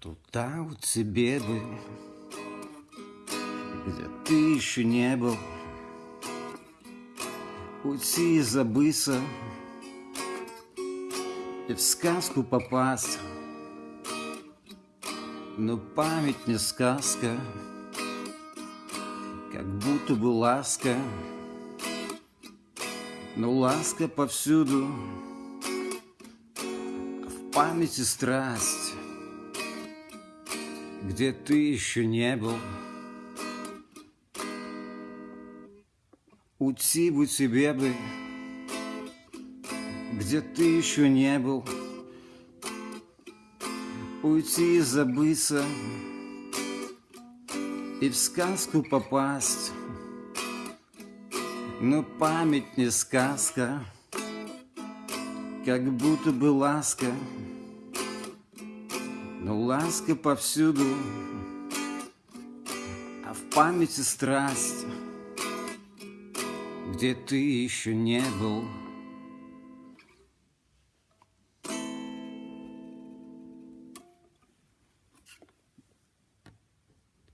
Туда у тебе бы, где ты еще не был, Уйти и забыться И в сказку попасть. Но память не сказка, Как будто бы ласка, Но ласка повсюду, а В памяти страсть где ты еще не был. Уйти бы тебе бы, где ты еще не был. Уйти и забыться, и в сказку попасть. Но память не сказка, как будто бы ласка. Но ласка повсюду, а в памяти страсть, где ты еще не был.